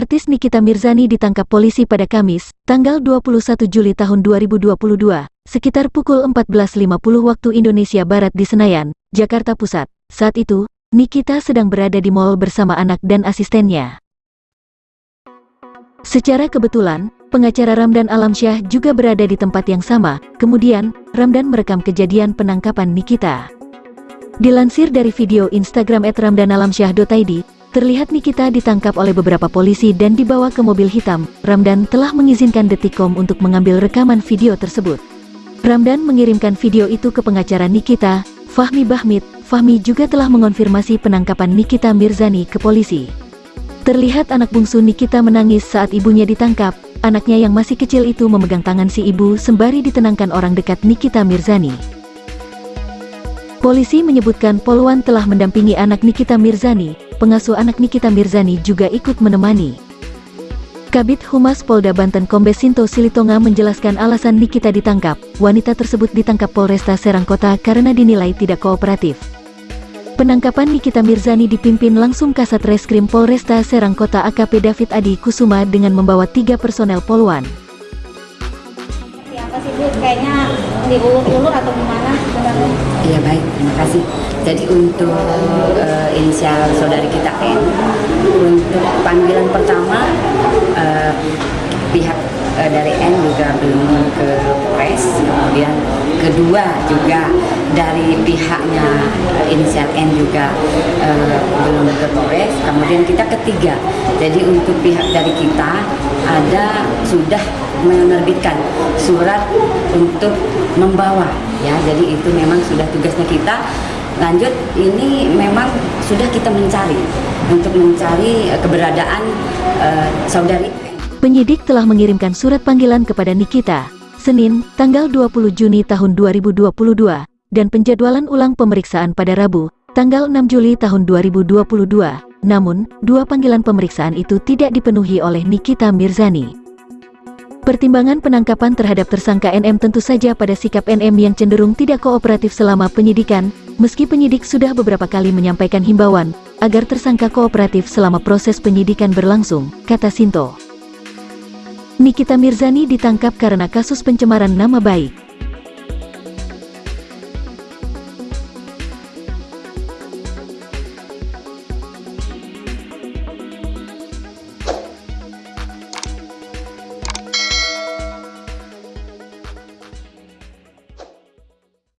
Artis Nikita Mirzani ditangkap polisi pada Kamis, tanggal 21 Juli tahun 2022, sekitar pukul 14.50 waktu Indonesia Barat di Senayan, Jakarta Pusat. Saat itu, Nikita sedang berada di mall bersama anak dan asistennya. Secara kebetulan, pengacara Ramdan Alamsyah juga berada di tempat yang sama, kemudian, Ramdan merekam kejadian penangkapan Nikita. Dilansir dari video Instagram @ramdanalamsyah.id, Terlihat Nikita ditangkap oleh beberapa polisi dan dibawa ke mobil hitam. Ramdan telah mengizinkan Detikcom untuk mengambil rekaman video tersebut. Ramdan mengirimkan video itu ke pengacara Nikita, Fahmi Bahmid. Fahmi juga telah mengonfirmasi penangkapan Nikita Mirzani ke polisi. Terlihat anak bungsu Nikita menangis saat ibunya ditangkap. Anaknya yang masih kecil itu memegang tangan si ibu sembari ditenangkan orang dekat Nikita Mirzani. Polisi menyebutkan Polwan telah mendampingi anak Nikita Mirzani, pengasuh anak Nikita Mirzani juga ikut menemani. Kabit Humas Polda Banten Kombes Sinto Silitonga menjelaskan alasan Nikita ditangkap. Wanita tersebut ditangkap Polresta Serang Kota karena dinilai tidak kooperatif. Penangkapan Nikita Mirzani dipimpin langsung Kasat Reskrim Polresta Serang Kota AKP David Adi Kusuma dengan membawa tiga personel Polwan. Siapa sih? Kayaknya diulur-ulur atau gimana Iya baik, terima kasih. Jadi untuk uh, inisial saudari kita N, untuk panggilan pertama uh, pihak uh, dari N juga belum ke Polres, kemudian kedua juga dari pihaknya inisial N juga uh, belum ke Polres, kemudian kita ketiga. Jadi untuk pihak dari kita ada sudah menerbitkan surat untuk membawa ya jadi itu memang sudah tugasnya kita lanjut ini memang sudah kita mencari untuk mencari eh, keberadaan uh, saudari Penyidik telah mengirimkan surat panggilan kepada Nikita, Senin, tanggal 20 Juni tahun 2022, dan penjadwalan ulang pemeriksaan pada Rabu, tanggal 6 Juli tahun 2022. Namun, dua panggilan pemeriksaan itu tidak dipenuhi oleh Nikita Mirzani. Pertimbangan penangkapan terhadap tersangka NM tentu saja pada sikap NM yang cenderung tidak kooperatif selama penyidikan, meski penyidik sudah beberapa kali menyampaikan himbauan, agar tersangka kooperatif selama proses penyidikan berlangsung, kata Sinto. Nikita Mirzani ditangkap karena kasus pencemaran nama baik.